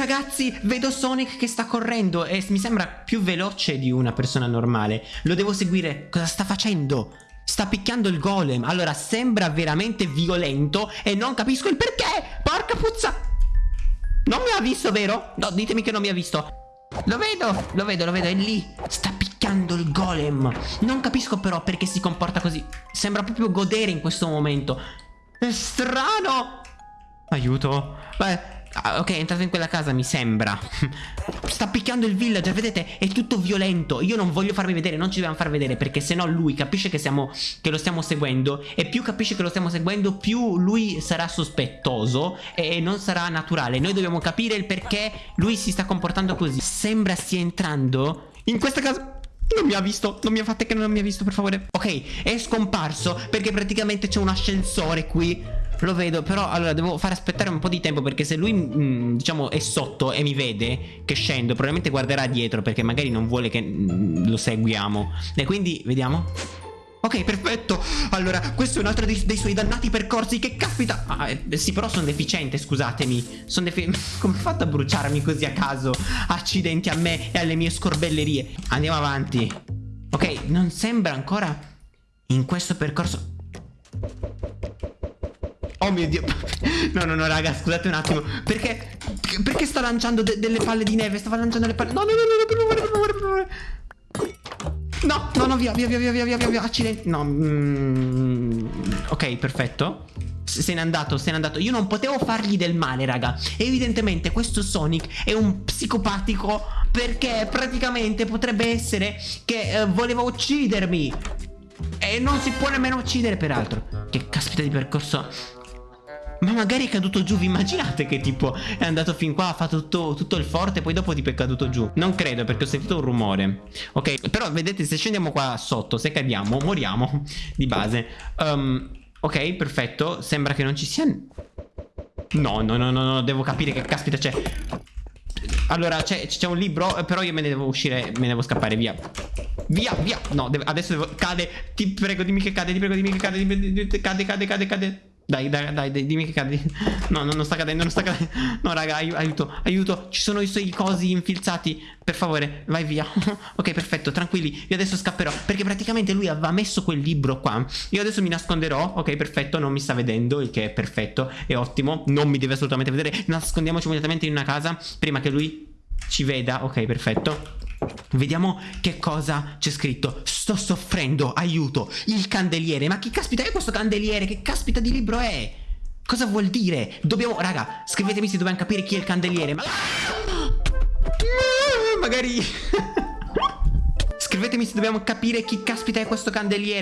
Ragazzi, vedo Sonic che sta correndo e mi sembra più veloce di una persona normale. Lo devo seguire. Cosa sta facendo? Sta picchiando il golem. Allora, sembra veramente violento e non capisco il perché. Porca puzza. Non mi ha visto, vero? No, ditemi che non mi ha visto. Lo vedo, lo vedo, lo vedo, è lì. Sta picchiando il golem. Non capisco però perché si comporta così. Sembra proprio godere in questo momento. È strano. Aiuto. Beh, Ah, ok, è entrato in quella casa, mi sembra. Sta picchiando il villager, vedete? È tutto violento. Io non voglio farvi vedere, non ci dobbiamo far vedere, perché sennò lui capisce che, siamo, che lo stiamo seguendo. E più capisce che lo stiamo seguendo, più lui sarà sospettoso e non sarà naturale. Noi dobbiamo capire il perché lui si sta comportando così. Sembra stia entrando in questa casa. Non mi ha visto, non mi ha fatto che non mi ha visto, per favore. Ok, è scomparso perché praticamente c'è un ascensore qui. Lo vedo, però allora devo far aspettare un po' di tempo perché se lui, mh, mm, diciamo, è sotto e mi vede che scendo, probabilmente guarderà dietro perché magari non vuole che mh, mm, lo seguiamo. E quindi, vediamo. Ok, perfetto. Allora, questo è un altro dei, dei suoi dannati percorsi. Che caspita. Ah, eh, sì, però sono deficiente, scusatemi. Sono deficiente. Come ho fatto a bruciarmi così a caso? Accidenti a me e alle mie scorbellerie. Andiamo avanti. Ok, non sembra ancora in questo percorso. Oh mio dio. No no no raga scusate un attimo. Perché Perché sta lanciando de delle palle di neve? Stava lanciando le palle. No no no no per favore per favore per favore. No no no via via via via via via via Accidenti. No mm, Ok perfetto. Se n'è andato, se n'è andato. Io non potevo fargli del male, raga. Evidentemente questo Sonic è un psicopatico Perché praticamente potrebbe essere Che eh, voleva uccidermi. E non si può nemmeno uccidere peraltro. Che caspita di percorso ma magari è caduto giù, vi immaginate che tipo è andato fin qua, fatto tutto, tutto il forte poi dopo tipo è caduto giù? Non credo perché ho sentito un rumore. Ok, però vedete se scendiamo qua sotto, se cadiamo, moriamo di base. Um, ok, perfetto, sembra che non ci sia... No, no, no, no, no, devo capire che caspita c'è. Allora, c'è un libro, però io me ne devo uscire, me ne devo scappare, via. Via, via. No, deve, adesso devo... Cade, ti prego dimmi che cade, ti prego dimmi che cade, cade, cade, cade, cade. Dai, dai, dai, dai, dimmi che cade. No, no, non sta cadendo, non sta cadendo. No, raga, aiuto, aiuto. Ci sono i suoi cosi infilzati. Per favore, vai via. ok, perfetto, tranquilli. Io adesso scapperò. Perché praticamente lui aveva messo quel libro qua. Io adesso mi nasconderò. Ok, perfetto, non mi sta vedendo, il che è perfetto, è ottimo. Non mi deve assolutamente vedere. Nascondiamoci immediatamente in una casa prima che lui ci veda. Ok, perfetto. Vediamo che cosa c'è scritto Sto soffrendo, aiuto Il candeliere, ma che caspita è questo candeliere? Che caspita di libro è? Cosa vuol dire? Dobbiamo, raga, scrivetemi se dobbiamo capire chi è il candeliere Ma... Magari... Scrivetemi se dobbiamo capire chi caspita è questo candeliere